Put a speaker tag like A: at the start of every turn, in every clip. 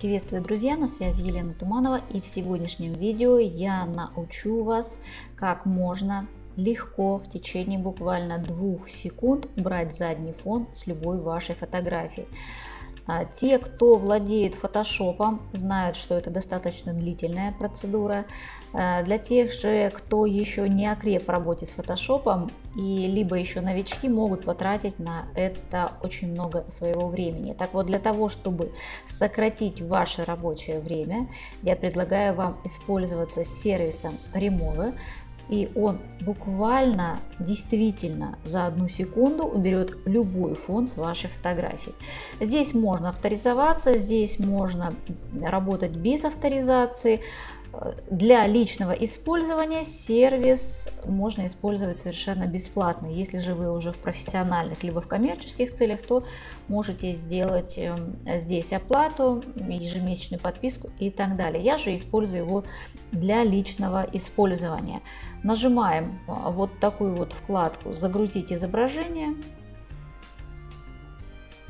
A: Приветствую, друзья! На связи Елена Туманова и в сегодняшнем видео я научу вас, как можно легко в течение буквально двух секунд убрать задний фон с любой вашей фотографии. А, те, кто владеет фотошопом, знают, что это достаточно длительная процедура. А, для тех же, кто еще не окреп в работе с фотошопом и либо еще новички, могут потратить на это очень много своего времени. Так вот, для того, чтобы сократить ваше рабочее время, я предлагаю вам использоваться сервисом Remove и он буквально, действительно за одну секунду уберет любой фон с вашей фотографии. Здесь можно авторизоваться, здесь можно работать без авторизации. Для личного использования сервис можно использовать совершенно бесплатно. Если же вы уже в профессиональных либо в коммерческих целях, то можете сделать эм, здесь оплату, ежемесячную подписку и так далее. Я же использую его для личного использования. Нажимаем а, вот такую вот вкладку «Загрузить изображение».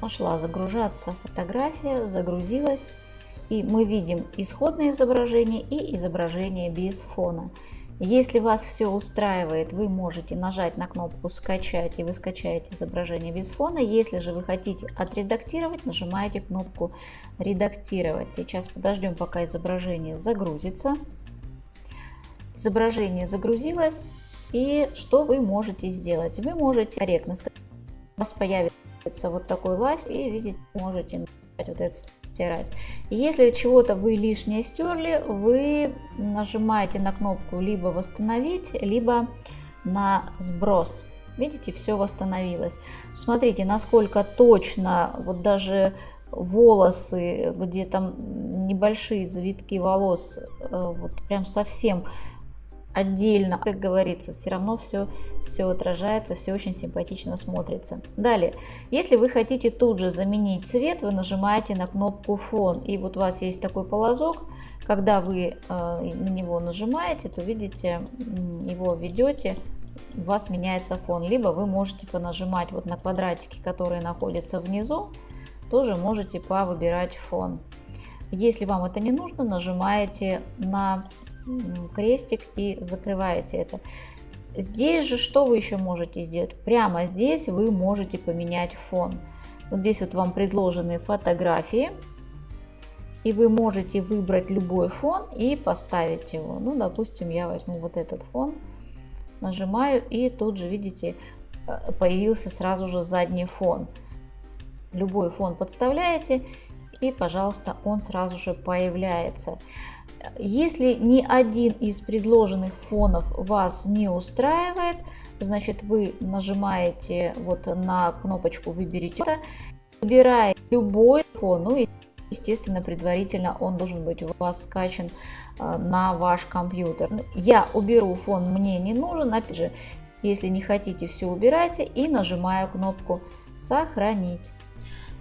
A: Пошла загружаться фотография, загрузилась. И мы видим исходное изображение и изображение без фона. Если вас все устраивает, вы можете нажать на кнопку «Скачать» и вы скачаете изображение без фона. Если же вы хотите отредактировать, нажимаете кнопку «Редактировать». Сейчас подождем, пока изображение загрузится. Изображение загрузилось. И что вы можете сделать? Вы можете корректно сказать, у вас появится вот такой лайс и видите, можете вот это стирать. Если чего-то вы лишнее стерли, вы нажимаете на кнопку либо восстановить, либо на сброс. Видите, все восстановилось. Смотрите, насколько точно, вот даже волосы, где там небольшие завитки волос, э, вот прям совсем отдельно, как говорится, все равно все, все отражается, все очень симпатично смотрится. Далее, если вы хотите тут же заменить цвет, вы нажимаете на кнопку фон, и вот у вас есть такой полозок, когда вы э, на него нажимаете, то видите, его ведете, у вас меняется фон, либо вы можете понажимать вот на квадратики, которые находятся внизу, тоже можете повыбирать фон. Если вам это не нужно, нажимаете на крестик и закрываете это. Здесь же что вы еще можете сделать? Прямо здесь вы можете поменять фон. Вот здесь вот вам предложены фотографии. И вы можете выбрать любой фон и поставить его. Ну, допустим, я возьму вот этот фон, нажимаю и тут же, видите, э, появился сразу же задний фон. Любой фон подставляете и, пожалуйста, он сразу же появляется. Если ни один из предложенных фонов вас не устраивает, значит вы нажимаете вот на кнопочку «Выберите», выбираете любой фон, ну и естественно предварительно он должен быть у вас скачан э, на ваш компьютер. Я уберу фон, мне не нужен, опять же, если не хотите, все убирайте и нажимаю кнопку «Сохранить».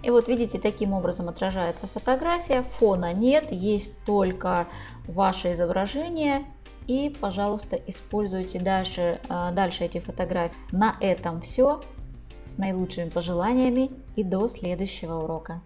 A: И вот видите, таким образом отражается фотография, фона нет, есть только ваше изображение. И, пожалуйста, используйте дальше, а, дальше эти фотографии. На этом все. С наилучшими пожеланиями и до следующего урока.